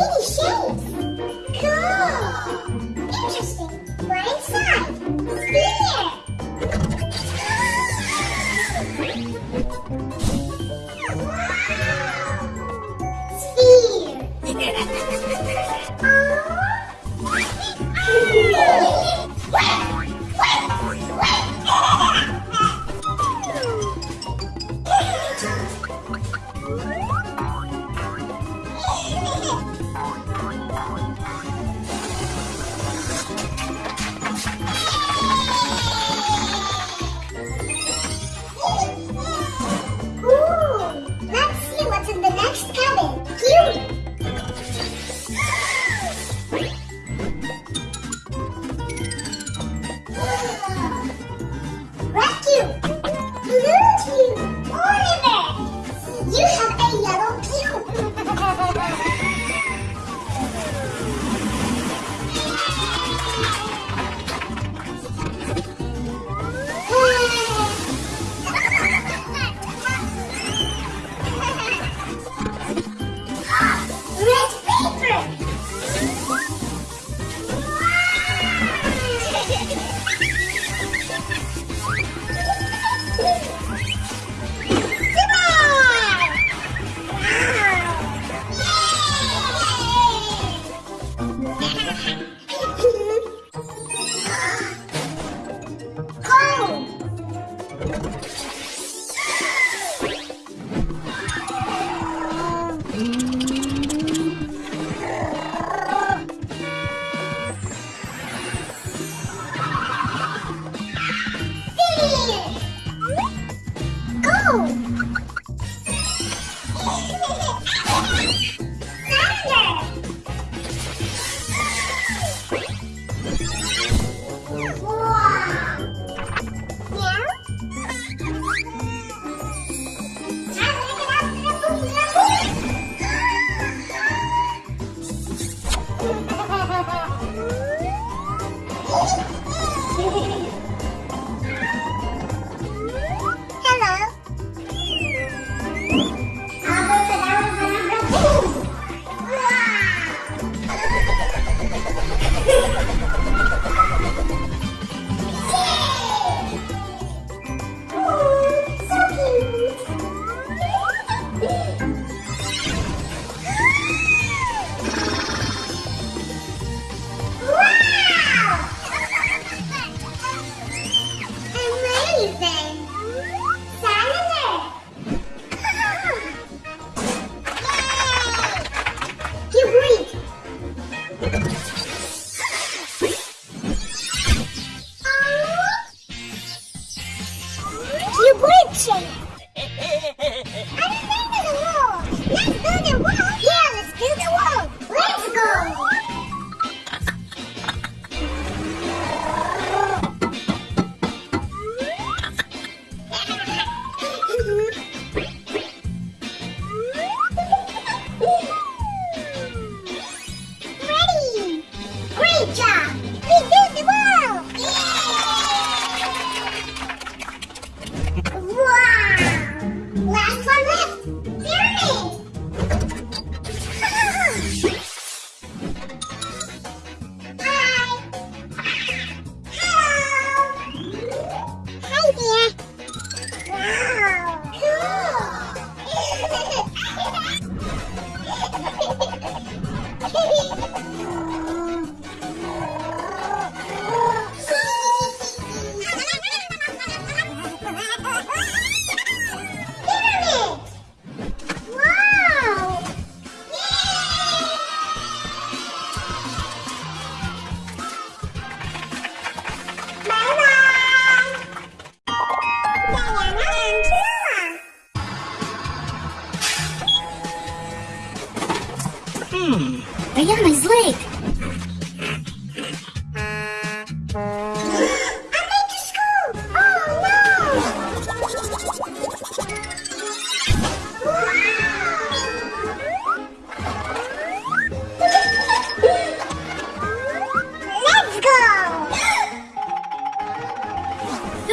pretty shapes. Cool. Interesting. We're inside.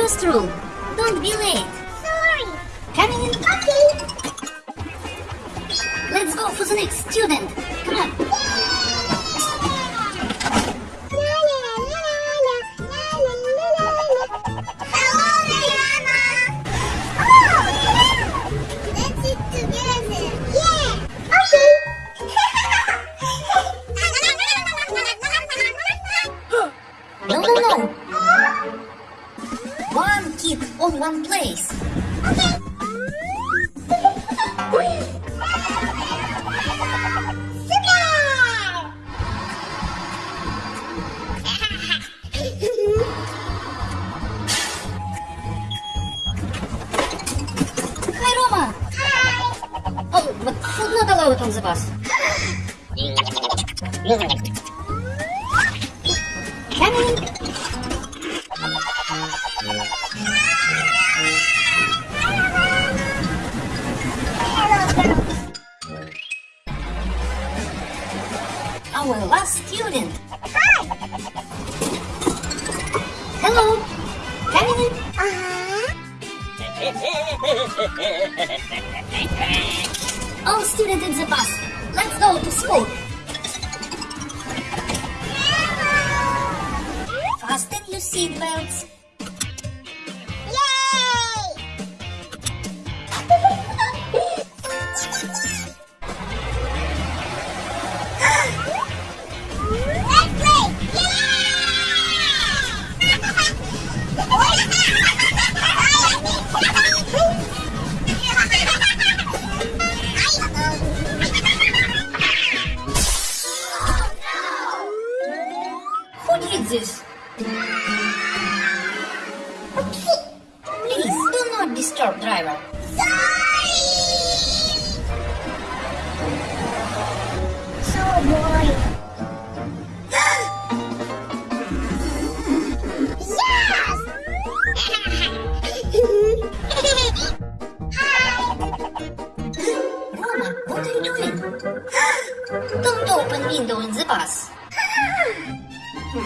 First through. Don't be late. Sorry. Coming in. Okay. Let's go for the next student. Come on. он за вас.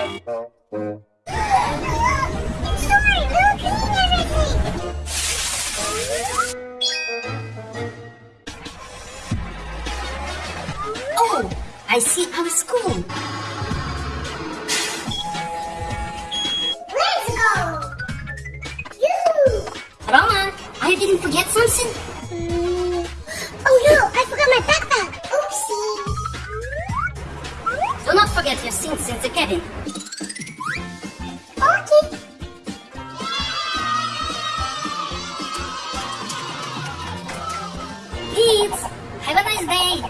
Oh, I see our school. Let's go! Yoo-hoo! Rama, I didn't forget something? Mm. Oh no, I forgot my bag. forget your sins in the cabin. Okay. Please, have a nice day.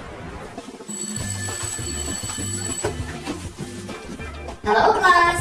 Hello, class.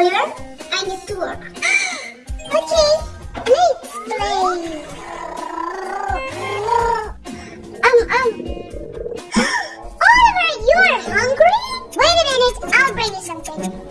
Oliver, I need to work. Okay, let's play. Um, um. Oliver, you are hungry? Wait a minute, I'll bring you something.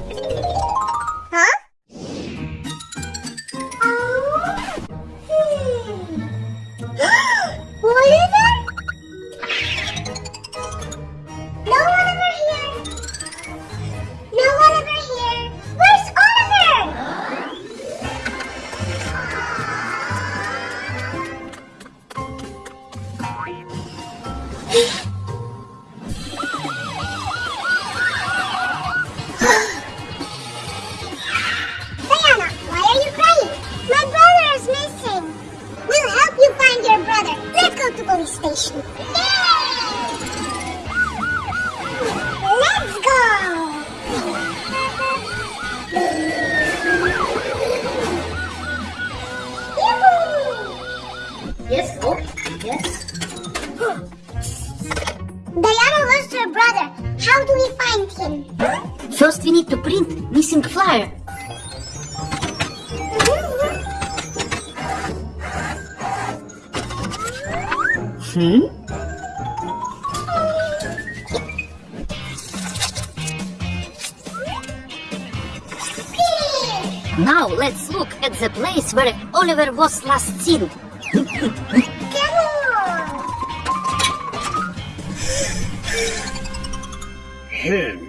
Oliver was last seen. Him.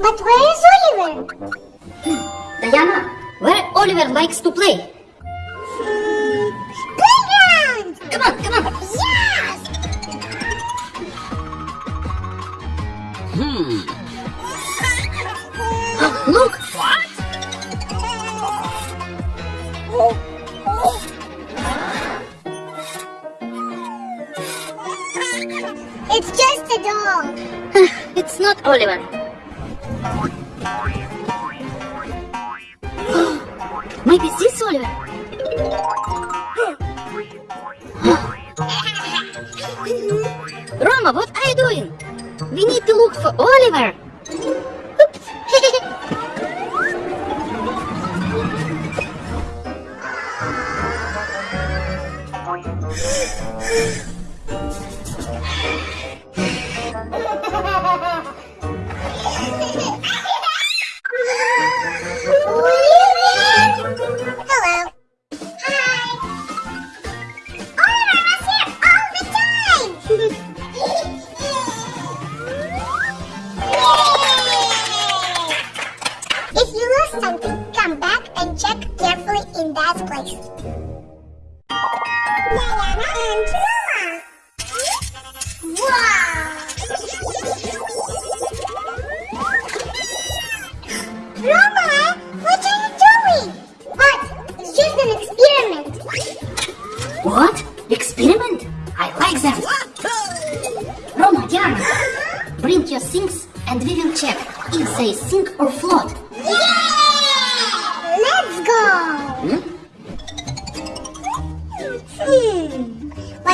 But where is Oliver? Hmm, Diana, where Oliver likes to play?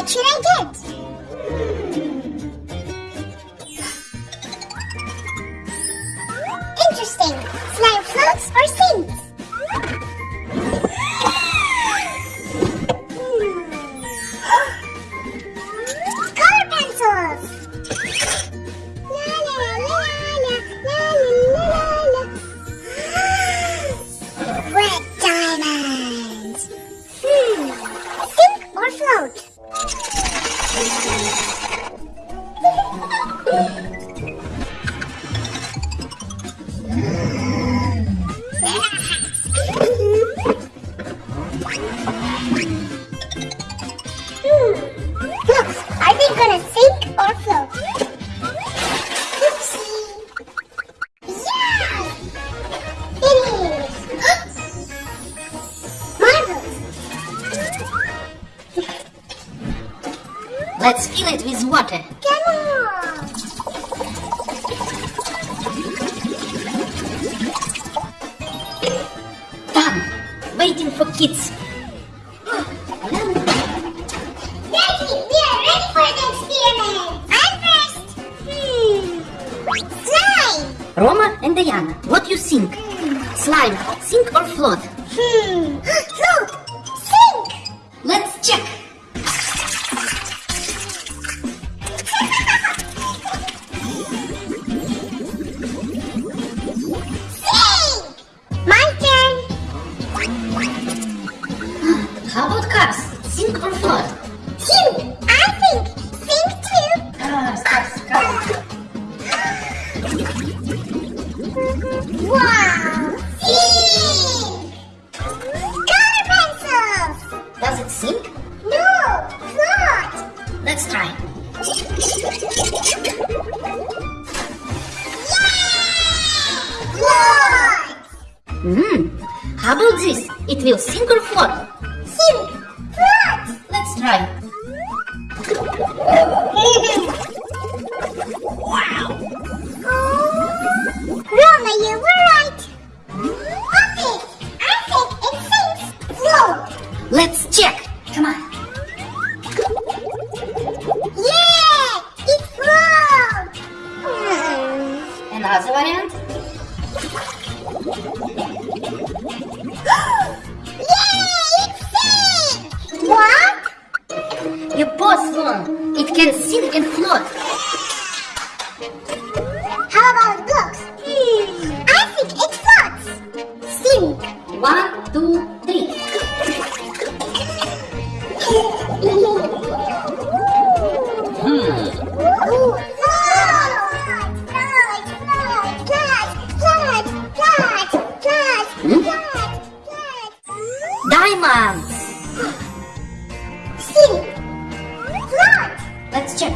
What should I get? Interesting. Slime floats or sea Let's fill it with water. Come on! Done! Waiting for kids. Let's check.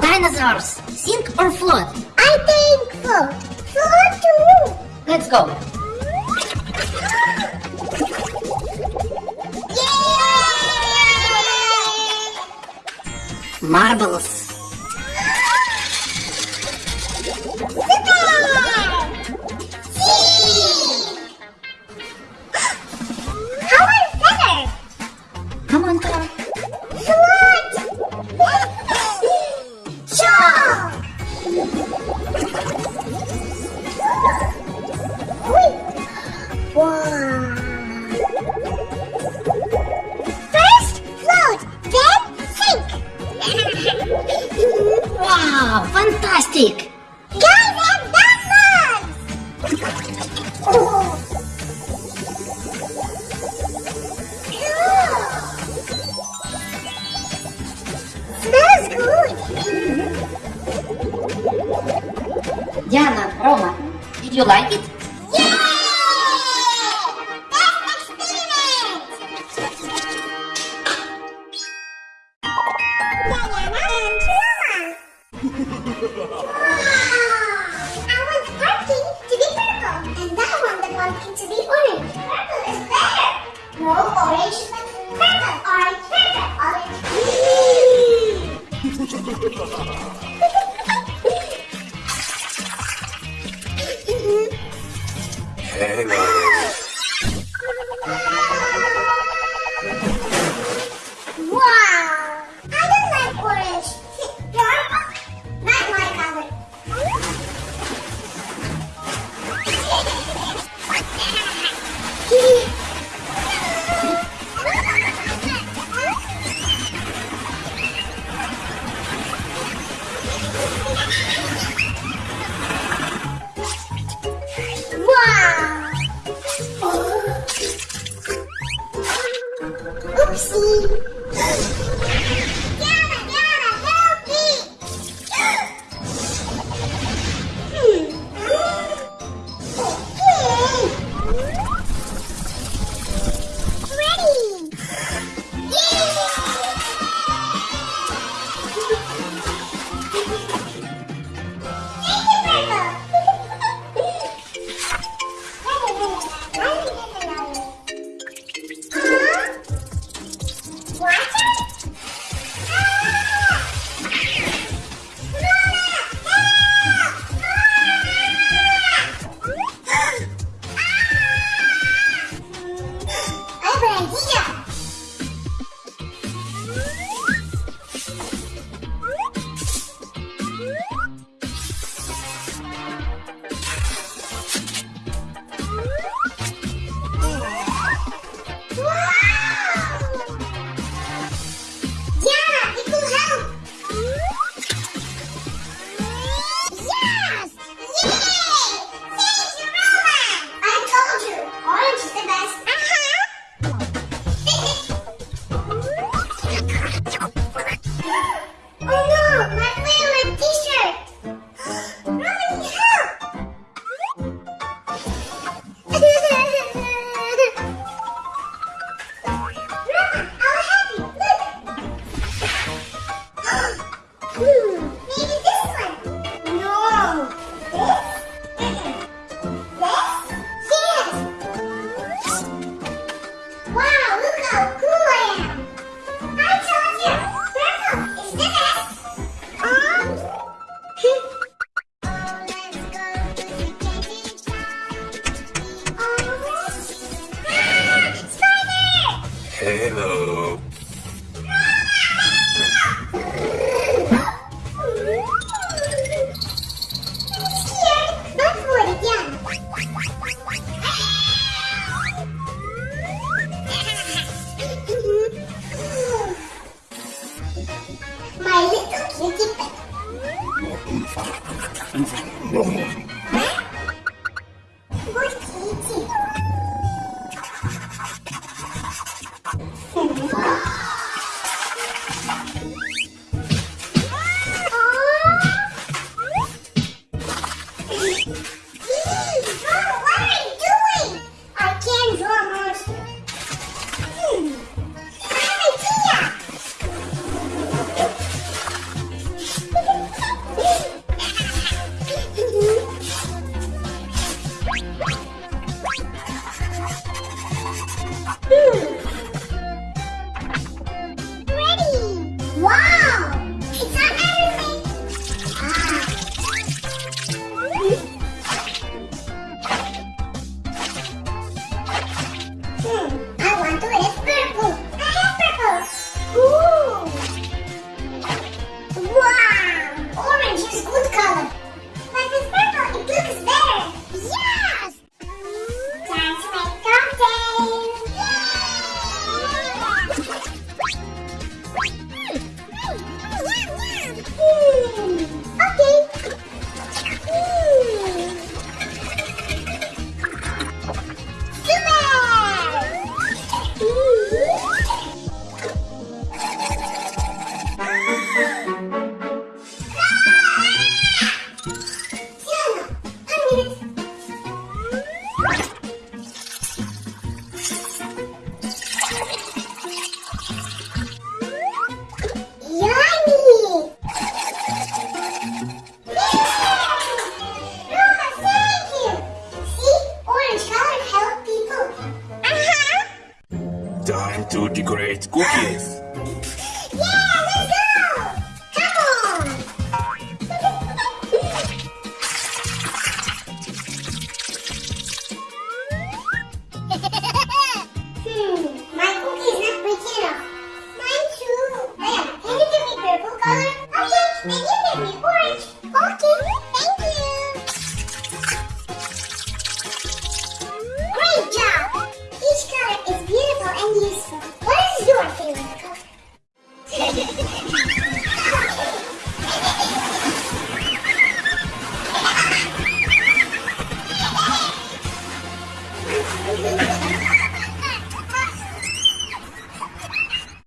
Dinosaurs, sink or float? I think float. Float too. Let's go. Marbles. ハハハハ! Time to decorate cookies.